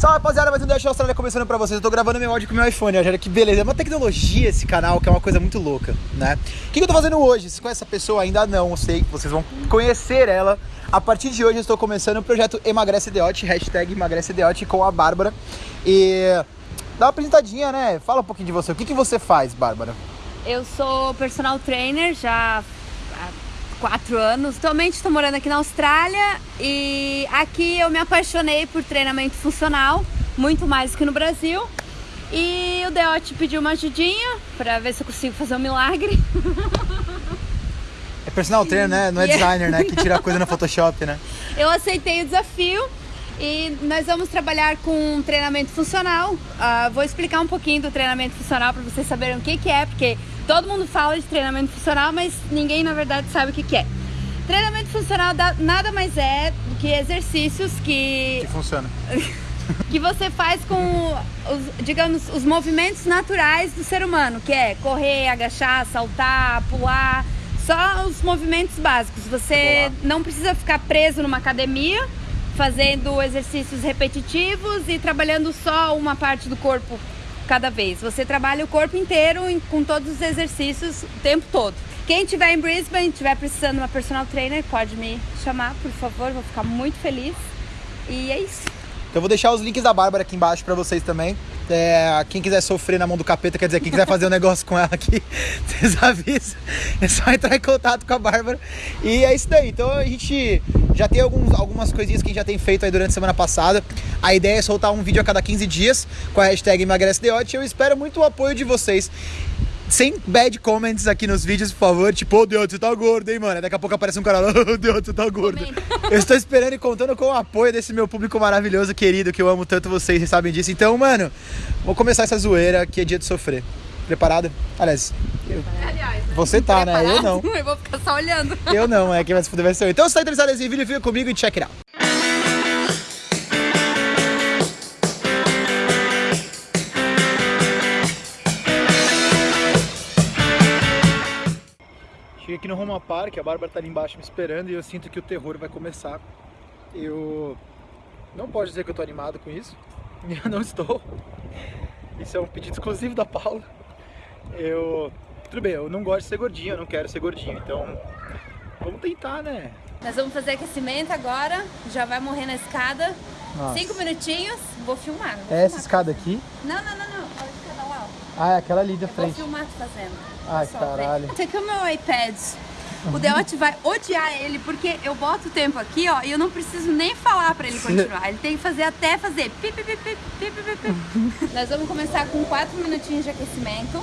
Salve rapaziada, mais um Dash Austrália começando pra vocês. Eu tô gravando meu áudio com meu iPhone, olha que beleza. É uma tecnologia esse canal, que é uma coisa muito louca, né? O que, que eu tô fazendo hoje? Vocês conhecem essa pessoa? Ainda não, eu sei que vocês vão conhecer ela. A partir de hoje eu estou começando o projeto Emagrece Deote, hashtag Emagrece Deote com a Bárbara. E dá uma apresentadinha, né? Fala um pouquinho de você. O que, que você faz, Bárbara? Eu sou personal trainer já quatro anos. Atualmente estou morando aqui na Austrália e aqui eu me apaixonei por treinamento funcional, muito mais que no Brasil. E o Deote pediu uma ajudinha para ver se eu consigo fazer um milagre. É personal trainer, né? Não é designer, né? Que tira coisa no Photoshop, né? Eu aceitei o desafio e nós vamos trabalhar com treinamento funcional. Uh, vou explicar um pouquinho do treinamento funcional para vocês saberem o que, que é, porque todo mundo fala de treinamento funcional, mas ninguém na verdade sabe o que, que é. Treinamento funcional nada mais é do que exercícios que. Que funciona. que você faz com, os, digamos, os movimentos naturais do ser humano, que é correr, agachar, saltar, pular, só os movimentos básicos. Você não precisa ficar preso numa academia fazendo exercícios repetitivos e trabalhando só uma parte do corpo cada vez. Você trabalha o corpo inteiro com todos os exercícios o tempo todo. Quem estiver em Brisbane, estiver precisando de uma personal trainer, pode me chamar, por favor, vou ficar muito feliz. E é isso. Então eu vou deixar os links da Bárbara aqui embaixo para vocês também. É, quem quiser sofrer na mão do capeta, quer dizer, quem quiser fazer um negócio com ela aqui, vocês avisam. É só entrar em contato com a Bárbara. E é isso daí. Então a gente já tem alguns, algumas coisinhas que a gente já tem feito aí durante a semana passada. A ideia é soltar um vídeo a cada 15 dias com a hashtag emagrecedeote. Eu espero muito o apoio de vocês sem bad comments aqui nos vídeos, por favor. Tipo, ô oh, Deus, você tá gordo, hein, mano? Daqui a pouco aparece um cara lá, ô oh, Deus, você tá gordo. Eu estou esperando e contando com o apoio desse meu público maravilhoso, querido, que eu amo tanto vocês, vocês sabem disso. Então, mano, vou começar essa zoeira que é dia de sofrer. Preparada? Aliás, eu... Aliás né? você tá, Preparado? né? Eu não. Eu vou ficar só olhando. Eu não, é quem vai se fuder vai ser eu. Então, se tá interessado nesse vídeo, fica comigo e check it out. Aqui no Roma Park, a Bárbara tá ali embaixo me esperando e eu sinto que o terror vai começar. Eu não posso dizer que eu tô animado com isso, eu não estou. Isso é um pedido exclusivo da Paula. Eu... Tudo bem, eu não gosto de ser gordinho, eu não quero ser gordinho, então vamos tentar, né? Nós vamos fazer aquecimento agora, já vai morrer na escada. Nossa. Cinco minutinhos, vou filmar. Vou é filmar essa escada aqui? Não, não, não, não. Olha a escada lá, ó. Ah, é aquela ali da frente. Vou filmar fazendo. Ai, caralho. Aqui é o meu iPad. O Deote vai odiar ele, porque eu boto o tempo aqui, ó, e eu não preciso nem falar pra ele continuar. Ele tem que fazer até fazer pi, pi, pi, pi, pi, pi, pi. Nós vamos começar com 4 minutinhos de aquecimento.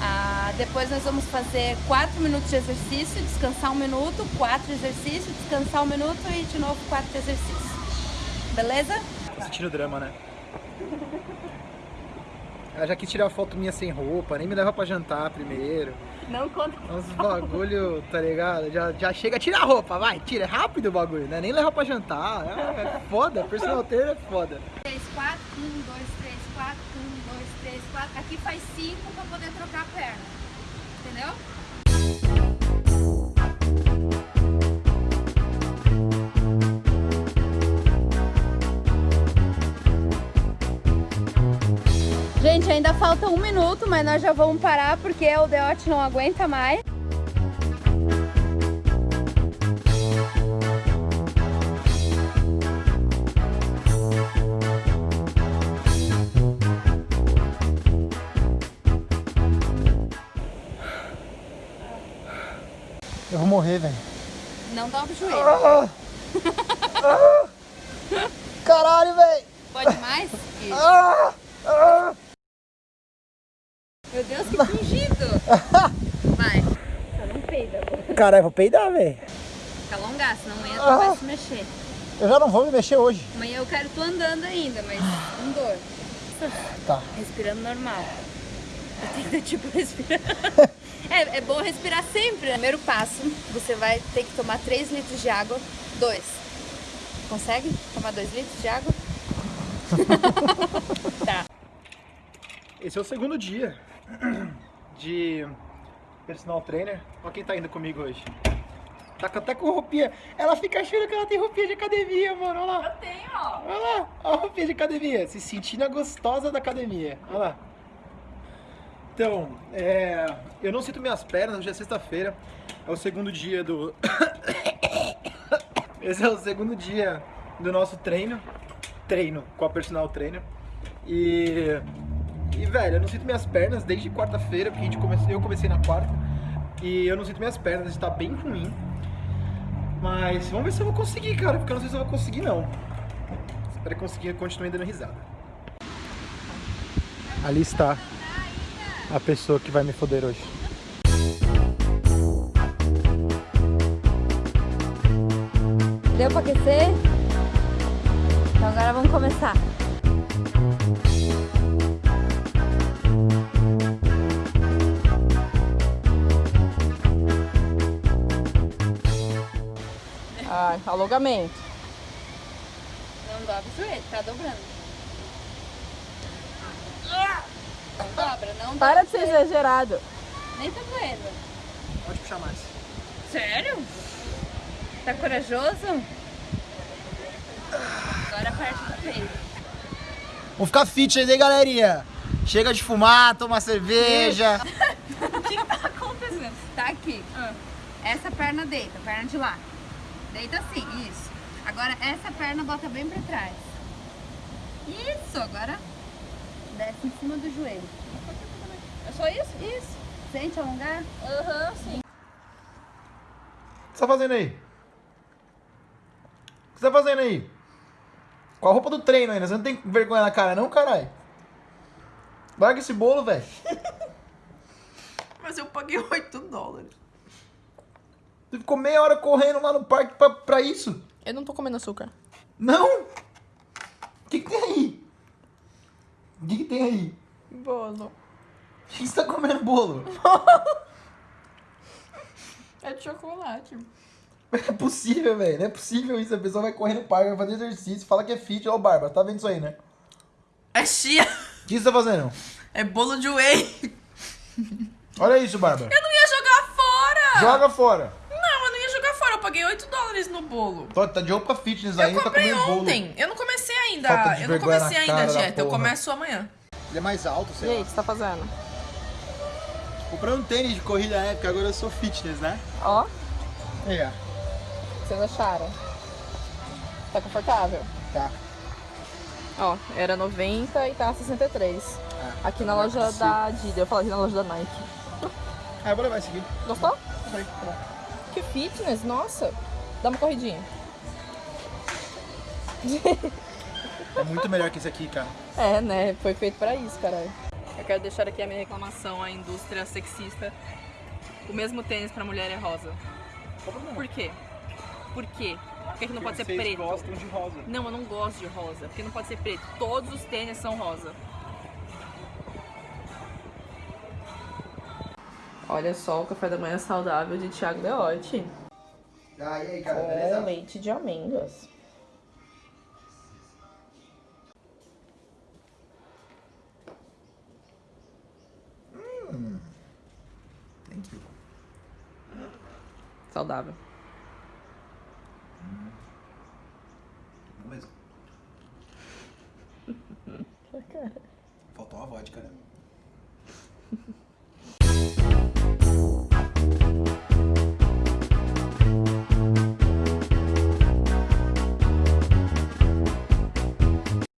Ah, depois nós vamos fazer 4 minutos de exercício, descansar um minuto, 4 exercícios, descansar um minuto e de novo 4 exercícios. Beleza? Sentindo drama, né? Ela já quis tirar foto minha sem roupa, nem me leva pra jantar primeiro. Não conta. Uns bagulho, tá ligado? Já, já chega, tira a roupa, vai, tira, é rápido o bagulho, né? Nem leva pra jantar. É, é foda, personal trainer é foda. 3, 4, 1, 2, 3, 4, 1, 2, 3, 4. Aqui faz 5 pra poder trocar a perna. Entendeu? Ainda falta um minuto, mas nós já vamos parar porque o Deote não aguenta mais. Eu vou morrer, velho. Não dobra o joelho. Ah! Ah! Caralho, velho! Pode mais? Isso. Ah! ah! Meu Deus, que fingido. Vai. Só não peida. Caralho, vou peidar, velho. Fica alongar, senão amanhã tu ah. vai se mexer. Eu já não vou me mexer hoje. Amanhã eu quero tu andando ainda, mas com dor. Tá. Respirando normal. Eu tipo, respirar. é, é bom respirar sempre. Primeiro passo, você vai ter que tomar 3 litros de água. 2. Consegue tomar 2 litros de água? tá. Esse é o segundo dia de personal trainer. Olha quem tá indo comigo hoje. Tá até com roupinha. Ela fica achando que ela tem roupinha de academia, mano. Olha lá. Eu tenho, ó. Olha lá. Olha a roupinha de academia. Se sentindo a gostosa da academia. Olha lá. Então, é, eu não sinto minhas pernas, hoje é sexta-feira. É o segundo dia do. Esse é o segundo dia do nosso treino. Treino com a personal trainer. E. E, velho, eu não sinto minhas pernas desde quarta-feira, porque a gente comece... eu comecei na quarta. E eu não sinto minhas pernas, está bem ruim. Mas vamos ver se eu vou conseguir, cara, porque eu não sei se eu vou conseguir, não. Espero conseguir continuar dando risada. Ali está a pessoa que vai me foder hoje. Deu pra aquecer? Então agora vamos começar. Ai, alongamento. Não dobra o joelho, tá dobrando. Não dobra, não Para de ser joelho. exagerado. Nem tá doendo. Pode puxar mais. Sério? Tá corajoso? Agora a parte do peito. Vamos ficar fitness aí, galerinha. Chega de fumar, tomar cerveja. O que tá acontecendo? Tá aqui. Essa perna deita, perna de lá. Deita assim, isso. Agora essa perna bota bem pra trás. Isso, agora desce em cima do joelho. É só isso? Isso. Sente alongar? Aham, sim. O que você tá fazendo aí? O que você tá fazendo aí? Com a roupa do treino ainda. Você não tem vergonha na cara, não, caralho? Larga esse bolo, velho. Mas eu paguei 8 dólares. Você ficou meia hora correndo lá no parque pra, pra isso? Eu não tô comendo açúcar. Não! O que, que tem aí? O que, que tem aí? Bolo. O que você tá comendo bolo? É de chocolate. Não é possível, velho. Não é possível isso. A pessoa vai correr no parque, vai fazer exercício, fala que é fit. Ó, Bárbara, tá vendo isso aí, né? É chia. O que você tá fazendo? É bolo de whey. Olha isso, Bárbara. Eu não ia jogar fora. Joga fora. Não, eu não ia jogar fora. Eu paguei 8 dólares no bolo. Tá, tá de roupa fitness Eu ainda, tá comprei comendo bolo. ontem. Eu não comecei ainda. Falta de Eu não comecei na ainda a dieta. Eu começo amanhã. Ele é mais alto, E sei aí, lá. o que você tá fazendo? Comprei um tênis de corrida na época, agora eu sou fitness, né? Ó, É, o que vocês acharam? Tá confortável? tá. Ó, era 90 e tá 63. Ah, Aqui na é loja possível. da Adidas, eu falei na loja da Nike. Ah, eu vou levar esse aqui. Gostou? Aí, tá bom. Que fitness, nossa. Dá uma corridinha. É muito melhor que esse aqui, cara. É, né? Foi feito pra isso, caralho. Eu quero deixar aqui a minha reclamação à indústria sexista. O mesmo tênis pra mulher é rosa. Por quê? Por quê? Por que, que não pode ser Vocês preto? gostam de rosa. Não, eu não gosto de rosa. Porque não pode ser preto. Todos os tênis são rosa. Olha só o café da manhã saudável de Thiago Leotti. Ah, e aí, cara, Com beleza? leite de amêndoas. Thank you. Saudável. Não mesmo. Faltou uma vodka, né?